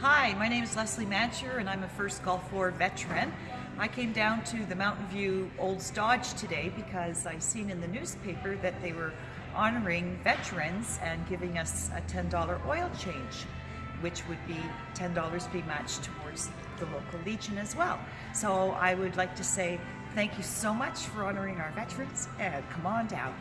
Hi, my name is Leslie Mancher and I'm a First Gulf War veteran. I came down to the Mountain View Olds Dodge today because I've seen in the newspaper that they were honoring veterans and giving us a $10 oil change which would be $10 be matched towards the local Legion as well. So I would like to say thank you so much for honoring our veterans and come on down.